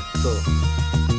So.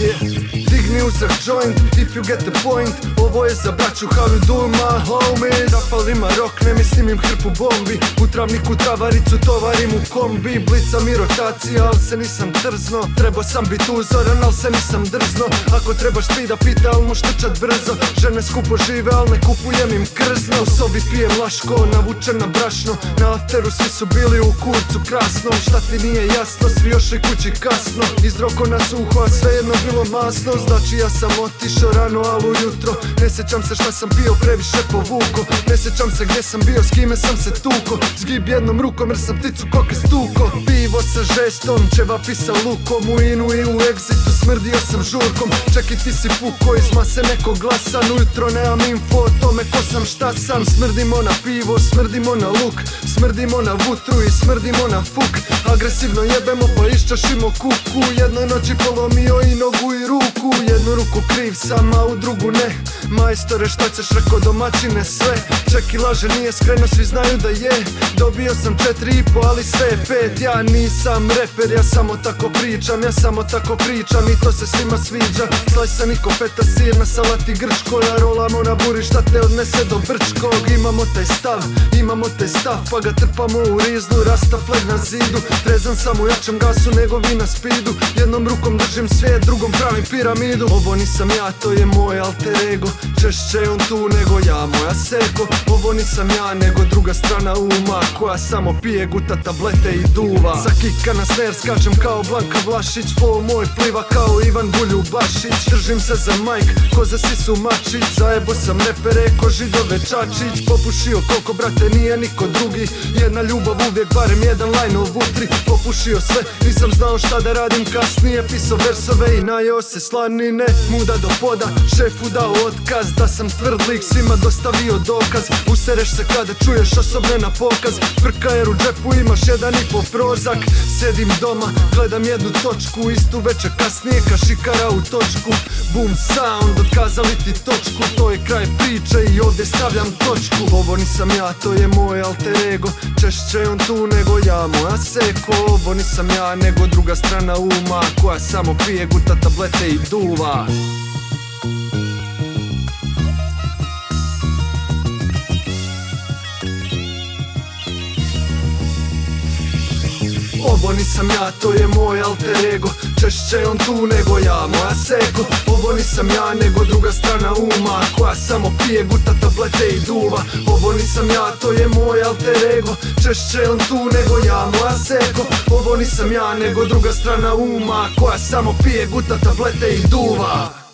Digni uzrak joint if you get the point. Ovo je za braću how you doing my homies Rafalima rok, ne mislim im hrpu bombi. U travniku travaricu tovarim u kombi. Blica mi rotacija, al se nisam trzno. Trebao sam bit uzoran, al se nisam drzno. Ako trebaš ti da pita, al moš trčat brzo. Žene skupo žive, al ne kupujem im krzno. U sobi pijem laško, navučen na brašno. Na afteru svi su bili u kurcu krasnom Šta ti nije jasno, svi još i kući kasno. Iz roko na suho, a svejedno bilo masno Znači ja sam otišao rano, al ujutro. Ne sjećam se šta sam pio, previše povuko Ne sjećam se gdje sam bio, s kime sam se tuko. Zgib jednom rukom jer sam pticu koke stuko. Pivo sa žestom, ćevapi sa lukom. U inu i u egzitu smrdio sam žurkom. Čeki ti si puko, iz mase nekog glasan. Ujutro nemam info o tome ko sam šta sam. Smrdimo na pivo, smrdimo na luk. Smrdimo na vutru i smrdimo na fuk. Agresivno jebemo pa iščašimo kuku. Jednoj noći polomio i nogu i ruku Jednu ruku kriv sam, a u drugu ne. Majstore šta ćeš reko domaćine sve. Ček i laže nije skreno, svi znaju da je. Dobio sam četiri i po, ali sve je pet. Ja nisam reper, ja samo tako pričam Ja samo tako pričam i to se svima sviđa. Slajsan i feta sir na salati grčko Ja rolamo na buri šta te odnese do brčkog. Imamo taj stav, imamo taj stav Pa ga trpamo u rizlu, rasta flag na zidu. Trezan sam u jačem gasu nego vi na spidu. Jednom rukom držim svijet, drugom pravim piramidu. Ovo nisam ja, to je moj alter ego. Češće on tu nego ja, moja seko. Ovo nisam ja, nego druga strana uma Koja samo pije, guta tablete i duva. Sa kika na snare skačem kao Blanka Vlašić. Flow moj pliva kao Ivan Bulju Bašić Držim se za majk, ko za sisu mačić. Zajebo sam repere, ko židove čačić. Popušio koliko, brate, nije niko drugi. Jedna ljubav uvijek, barem jedan u vutri. Popušio sve, nisam znao šta da radim kasnije. Pisao versove i najeo se slanine Muda do poda, šefu dao otkaz Da sam tvrd lik, svima dostavio dokaz. Usereš se kada čuješ osobne na pokaz. Frka jer u džepu imaš jedan i po prozak. Sjedim doma, gledam jednu točku Istu večer kasnije ka šikara u točku. Boom sound, otkazali ti točku To je kraj priče i ovdje stavljam točku. Ovo nisam ja, to je moj alter ego. Češće on tu nego ja, moja seko. Ovo nisam ja, nego druga strana uma Koja samo pije, guta tablete i duva. Ovo nisam ja, to je moj alter ego. Češće on tu nego ja, moja seko. Ovo nisam ja, nego druga strana uma Koja samo pije, guta tablete i duva. Ovo nisam ja, to je moj alter ego. Češće on tu nego ja, moja seko. Ovo nisam ja, nego druga strana uma Koja samo pije, guta tablete i duva